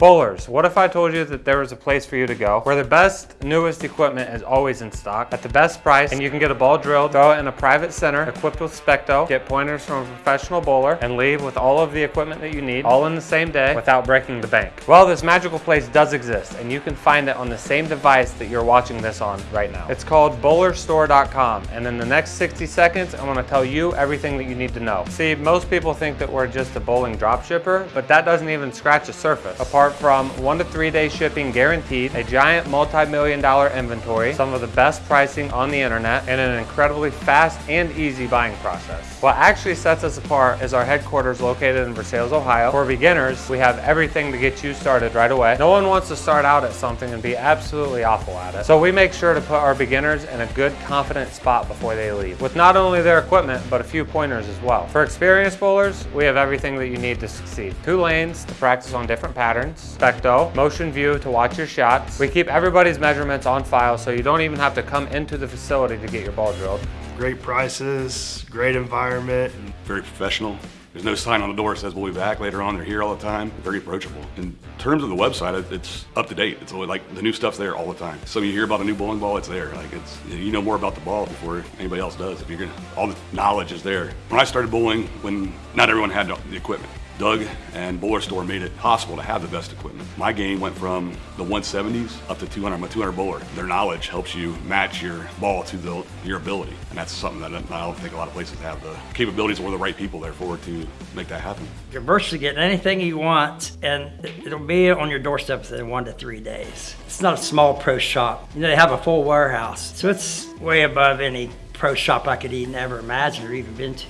Bowlers, what if I told you that there was a place for you to go where the best, newest equipment is always in stock at the best price and you can get a ball drilled, throw it in a private center equipped with Specto, get pointers from a professional bowler, and leave with all of the equipment that you need all in the same day without breaking the bank? Well, this magical place does exist and you can find it on the same device that you're watching this on right now. It's called bowlerstore.com and in the next 60 seconds, I'm gonna tell you everything that you need to know. See, most people think that we're just a bowling drop shipper, but that doesn't even scratch the surface. Apart from one to three day shipping guaranteed, a giant multi-million dollar inventory, some of the best pricing on the internet, and an incredibly fast and easy buying process. What actually sets us apart is our headquarters located in Versailles, Ohio. For beginners, we have everything to get you started right away. No one wants to start out at something and be absolutely awful at it. So we make sure to put our beginners in a good, confident spot before they leave, with not only their equipment, but a few pointers as well. For experienced bowlers, we have everything that you need to succeed. Two lanes to practice on different patterns, Specto, motion view to watch your shots. We keep everybody's measurements on file so you don't even have to come into the facility to get your ball drilled. Great prices, great environment. very professional. There's no sign on the door that says we'll be back later on. They're here all the time. Very approachable. In terms of the website, it's up to date. It's always like the new stuff's there all the time. So you hear about a new bowling ball, it's there. Like it's you know more about the ball before anybody else does. If you're gonna, all the knowledge is there. When I started bowling, when not everyone had the equipment, Doug and Bowler Store made it possible to have the best equipment. My game went from the 170s up to 200. I'm a 200 bowler. Their knowledge helps you match your ball to the, your ability, and that's something that I don't think a lot of places have the capabilities or the right people there for to make that happen. You're virtually getting anything you want, and it'll be on your doorstep within one to three days. It's not a small pro shop. You know, they have a full warehouse, so it's way above any pro shop I could even ever imagine or even been to.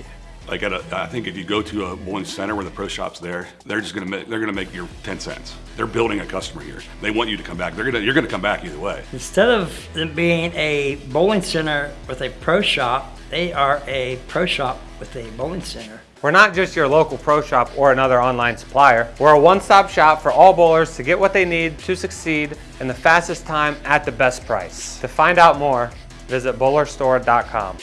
Like at a, I think if you go to a bowling center where the pro shop's there, they're just gonna make, they're gonna make your 10 cents. They're building a customer here. They want you to come back. They're gonna, you're gonna come back either way. Instead of them being a bowling center with a pro shop, they are a pro shop with a bowling center. We're not just your local pro shop or another online supplier. We're a one-stop shop for all bowlers to get what they need to succeed in the fastest time at the best price. To find out more, visit bowlerstore.com.